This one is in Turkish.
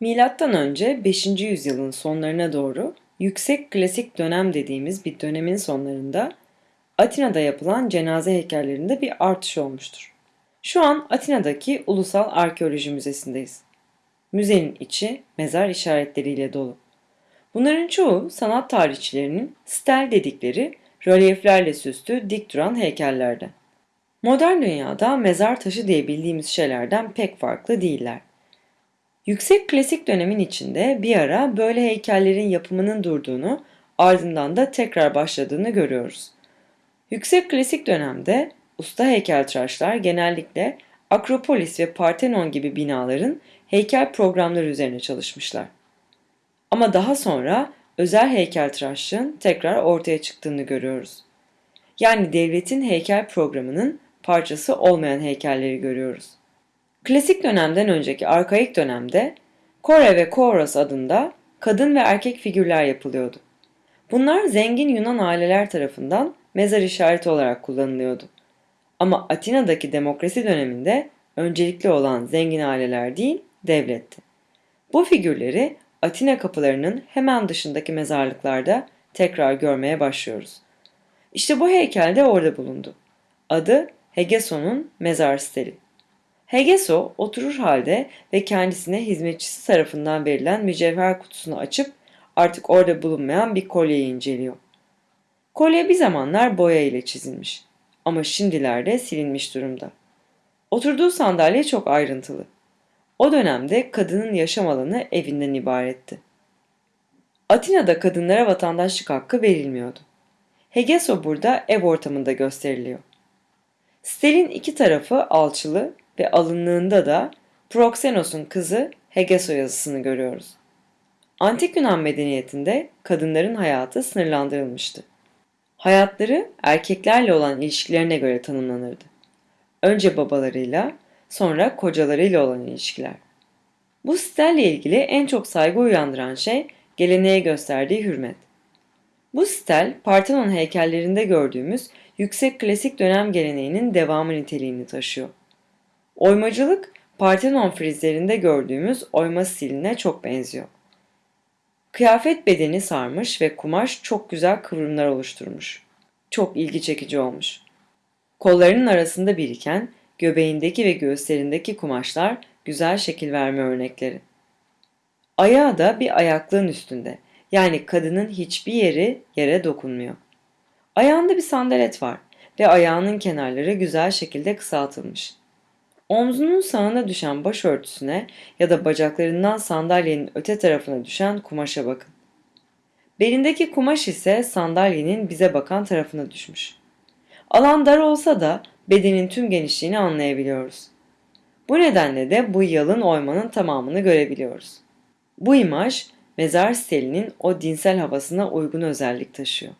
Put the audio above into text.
Milattan önce 5. yüzyılın sonlarına doğru yüksek klasik dönem dediğimiz bir dönemin sonlarında Atina'da yapılan cenaze heykellerinde bir artış olmuştur. Şu an Atina'daki Ulusal Arkeoloji Müzesi'ndeyiz. Müzenin içi mezar işaretleriyle dolu. Bunların çoğu sanat tarihçilerinin stel dedikleri rölyeflerle süslü dik duran heykellerde. Modern dünyada mezar taşı diye bildiğimiz şeylerden pek farklı değiller. Yüksek klasik dönemin içinde bir ara böyle heykellerin yapımının durduğunu, ardından da tekrar başladığını görüyoruz. Yüksek klasik dönemde usta heykeltıraşlar genellikle Akropolis ve Parthenon gibi binaların heykel programları üzerine çalışmışlar. Ama daha sonra özel heykeltıraşlığın tekrar ortaya çıktığını görüyoruz. Yani devletin heykel programının parçası olmayan heykelleri görüyoruz. Klasik dönemden önceki arkaik dönemde Kore ve Koros adında kadın ve erkek figürler yapılıyordu. Bunlar zengin Yunan aileler tarafından mezar işareti olarak kullanılıyordu. Ama Atina'daki demokrasi döneminde öncelikli olan zengin aileler değil, devletti. Bu figürleri Atina kapılarının hemen dışındaki mezarlıklarda tekrar görmeye başlıyoruz. İşte bu heykel de orada bulundu. Adı Hegeson'un mezar steli. Hegeso oturur halde ve kendisine hizmetçisi tarafından verilen mücevher kutusunu açıp artık orada bulunmayan bir kolyeyi inceliyor. Kolye bir zamanlar boya ile çizilmiş ama şimdilerde silinmiş durumda. Oturduğu sandalye çok ayrıntılı. O dönemde kadının yaşam alanı evinden ibaretti. Atina'da kadınlara vatandaşlık hakkı verilmiyordu. Hegeso burada ev ortamında gösteriliyor. Stelin iki tarafı alçılı ve alınlığında da Proxenos'un kızı Hegeso yazısını görüyoruz. Antik Yunan medeniyetinde kadınların hayatı sınırlandırılmıştı. Hayatları erkeklerle olan ilişkilerine göre tanımlanırdı. Önce babalarıyla, sonra kocalarıyla olan ilişkiler. Bu stelle ilgili en çok saygı uyandıran şey geleneğe gösterdiği hürmet. Bu stel, Parthenon heykellerinde gördüğümüz yüksek klasik dönem geleneğinin devamı niteliğini taşıyor. Oymacılık, Parthenon frizlerinde gördüğümüz oyma stiline çok benziyor. Kıyafet bedeni sarmış ve kumaş çok güzel kıvrımlar oluşturmuş. Çok ilgi çekici olmuş. Kollarının arasında biriken göbeğindeki ve göğüslerindeki kumaşlar güzel şekil verme örnekleri. Ayağı da bir ayaklığın üstünde. Yani kadının hiçbir yeri yere dokunmuyor. Ayağında bir sandalet var ve ayağının kenarları güzel şekilde kısaltılmış. Omzunun sağına düşen başörtüsüne ya da bacaklarından sandalyenin öte tarafına düşen kumaşa bakın. Belindeki kumaş ise sandalyenin bize bakan tarafına düşmüş. Alan dar olsa da bedenin tüm genişliğini anlayabiliyoruz. Bu nedenle de bu yalın oymanın tamamını görebiliyoruz. Bu imaj mezar stelinin o dinsel havasına uygun özellik taşıyor.